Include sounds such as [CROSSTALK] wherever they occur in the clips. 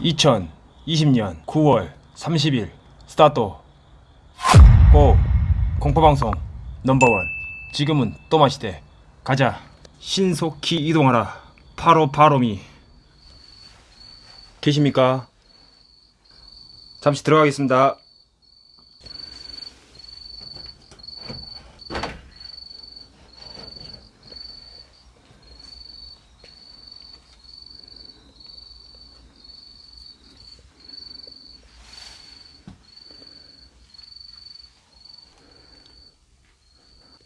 2020년 9월 30일 스타트. 고 공포방송 넘버원. 지금은 또 마시대. 가자. 신속히 이동하라. 바로 바로미. 계십니까? 잠시 들어가겠습니다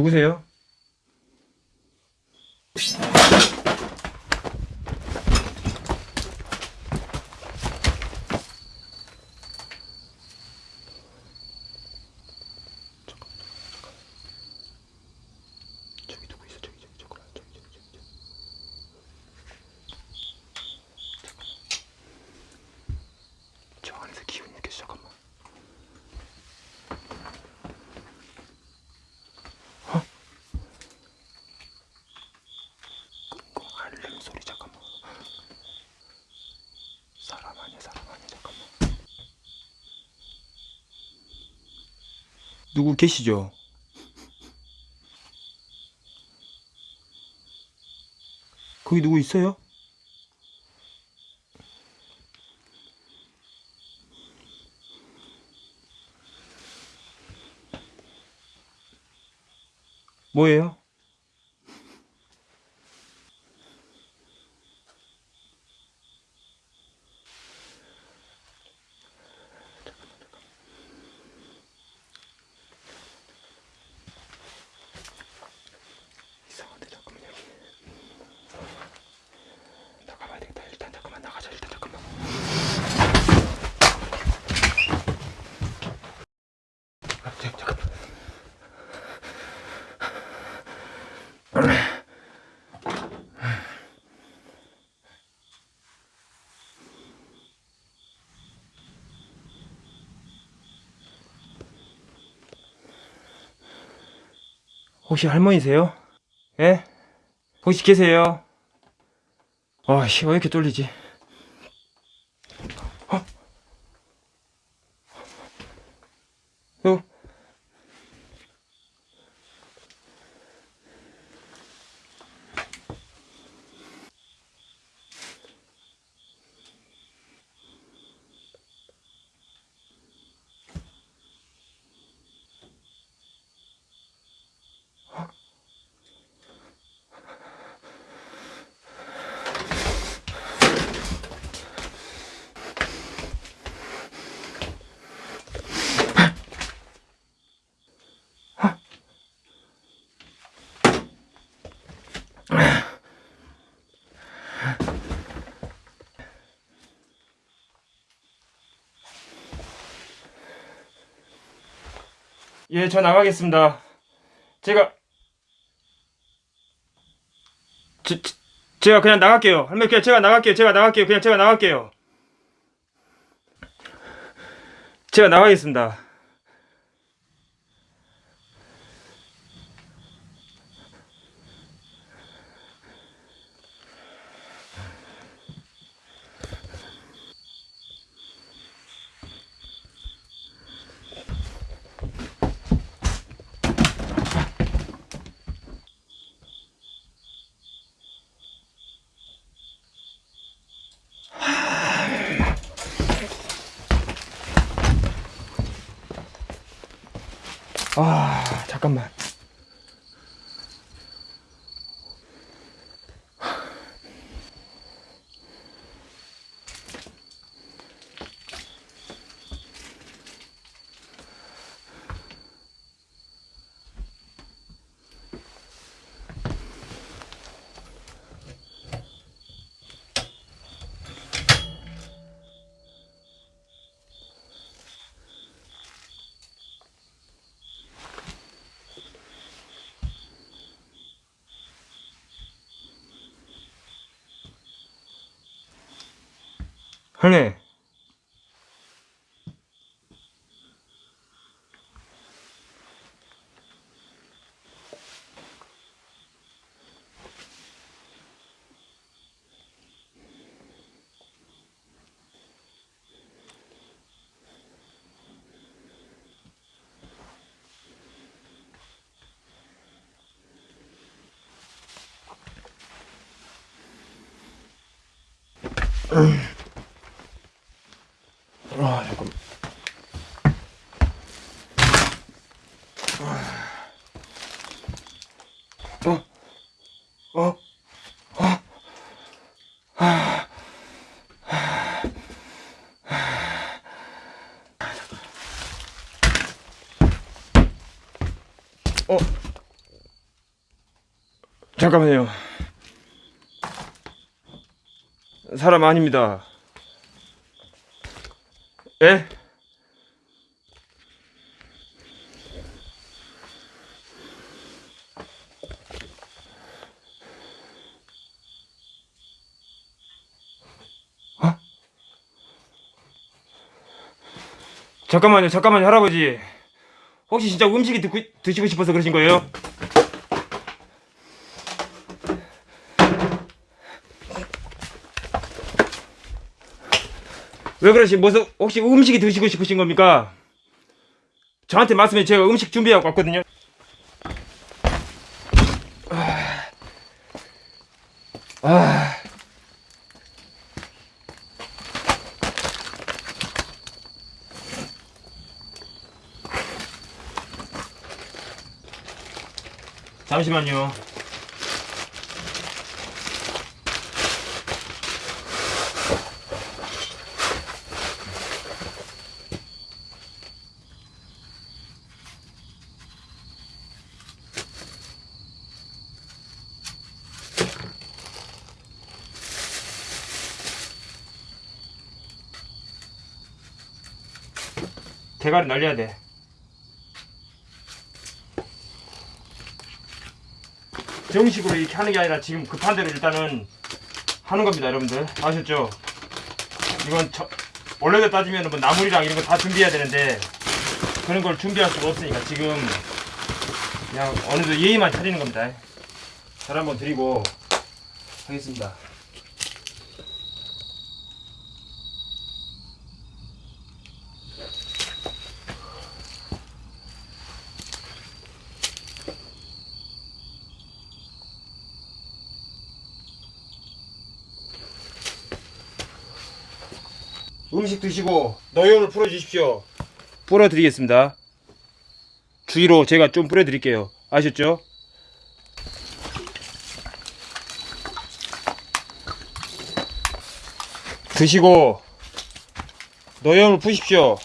누구세요? 저기 누구 있어? 저기 저기 저기 저기 저기 저기 저기. 잠깐만. 저 안에서 기운이 느껴져 잠깐만. 끙끙 앓는 소리 잠깐만. 사람 아니야 사람 아니야 잠깐만. 누구 계시죠? 거기 누구 있어요? 뭐예요? 이상한데 잠깐만 여기 나가봐야 되겠다 일단 잠깐만 나가자 일단 잠깐만 아, 잠- 잠깐만 혹시 할머니세요? 예? 혹시 계세요? 와, 씨, 왜 이렇게 뚫리지? 어? 어? 예, 저 나가겠습니다. 제가 제, 제- 제가 그냥 나갈게요. 할머니 그냥 제가 나갈게요. 제가 나갈게요. 그냥 제가 나갈게요. 제가 나가겠습니다. 아, 잠 깐만. [CLEARS THROAT] 할매. 아, 잠깐. 어? 어? 어? 어? 잠깐만요. 사람 아닙니다. 예? 어? 잠깐만요, 잠깐만요, 할아버지. 혹시 진짜 음식이 듣고, 드시고 싶어서 그러신 거예요? 왜 그러신, 무슨, 혹시 음식이 드시고 싶으신 겁니까? 저한테 말씀해, 제가 음식 준비하고 왔거든요. 잠시만요. 대가리 날려야 돼. 정식으로 이렇게 하는 게 아니라 지금 급한 대로 일단은 하는 겁니다, 여러분들. 아셨죠? 이건 저, 원래대로 따지면 뭐 나물이랑 이런 거 다 준비해야 되는데 그런 걸 준비할 수가 없으니까 지금 그냥 어느 정도 예의만 차리는 겁니다. 잘 한번 드리고 하겠습니다. 음식 드시고 노염을 풀어주십시오. 풀어드리겠습니다. 주위로 제가 좀 뿌려드릴게요. 아셨죠? 드시고 노염을 푸십시오.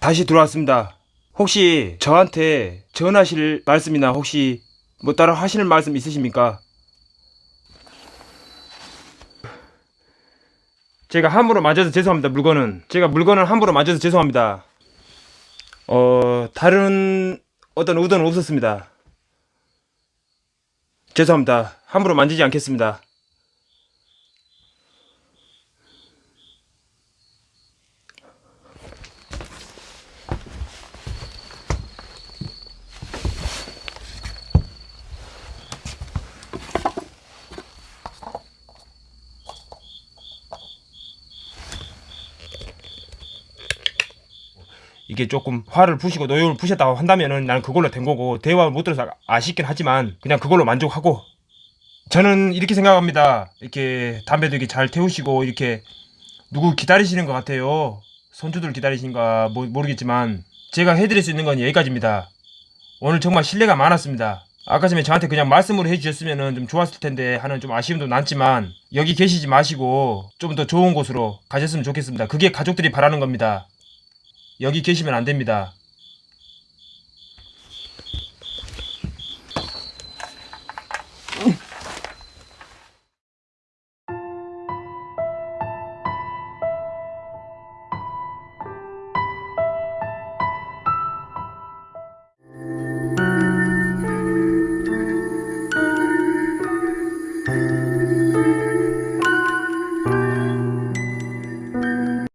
다시 들어왔습니다. 혹시 저한테 전하실 말씀이나 혹시 뭐 따로 하시는 말씀 있으십니까? 제가 함부로 맞아서 죄송합니다. 물건은 제가 물건을 함부로 맞아서 죄송합니다. 어 다른 어떤 의도는 없었습니다. 죄송합니다. 함부로 만지지 않겠습니다. 이게 조금 화를 푸시고 노여움을 푸셨다고 한다면은 나는 그걸로 된 거고 대화를 못 들어서 아쉽긴 하지만 그냥 그걸로 만족하고 저는 이렇게 생각합니다. 이렇게 담배도 이렇게 잘 태우시고 이렇게 누구 기다리시는 것 같아요. 손주들 기다리신가 뭐, 모르겠지만 제가 해드릴 수 있는 건 여기까지입니다. 오늘 정말 신뢰가 많았습니다. 아까 전에 저한테 그냥 말씀으로 해주셨으면 좀 좋았을 텐데 하는 좀 아쉬움도 남지만 여기 계시지 마시고 좀 더 좋은 곳으로 가셨으면 좋겠습니다. 그게 가족들이 바라는 겁니다. 여기 계시면 안 됩니다.